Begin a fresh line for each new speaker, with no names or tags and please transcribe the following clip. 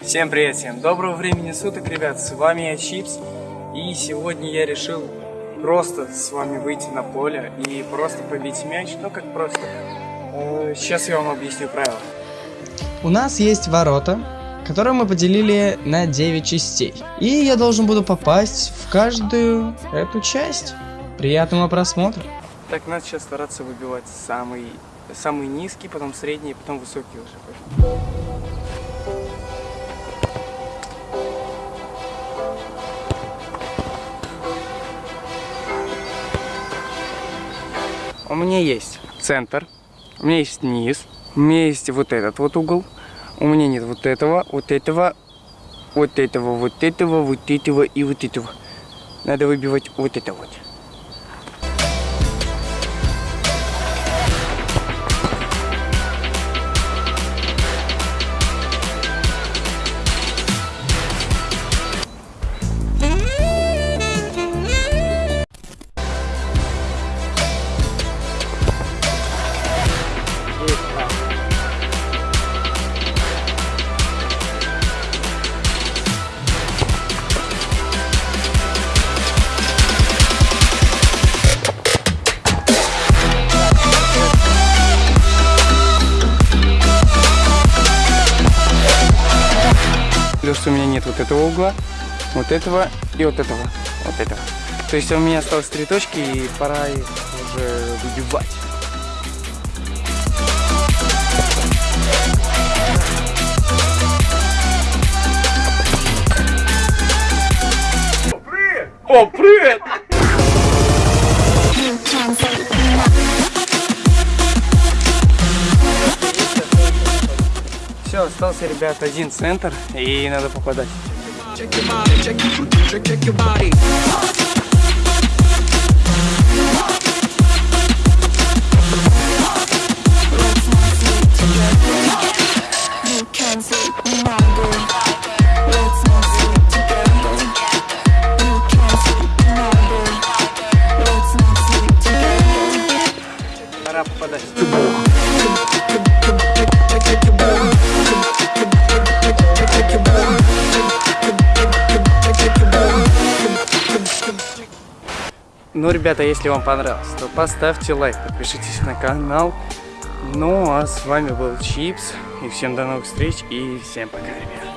Всем привет, всем доброго времени суток, ребят, с вами я Чипс, и сегодня я решил просто с вами выйти на поле и просто побить мяч, ну как просто. Э, сейчас я вам объясню правила.
У нас есть ворота, которые мы поделили на 9 частей, и я должен буду попасть в каждую эту часть. Приятного просмотра!
Так, надо сейчас стараться выбивать самый, самый низкий, потом средний, потом высокий уже. Меня есть центр, у меня есть низ, у меня есть вот этот вот угол, у меня нет вот этого, вот этого, вот этого, вот этого, вот этого и вот этого. Надо выбивать вот это вот. Плюс у меня нет вот этого угла, вот этого и вот этого, вот этого. То есть у меня осталось три точки и пора их уже выбивать. О, привет! Все, остался, ребят, один центр, и надо попадать.
Check your
Ну, ребята, если вам понравилось, то поставьте лайк, подпишитесь на канал. Ну, а с вами был Чипс. И всем до новых встреч. И всем пока, ребят.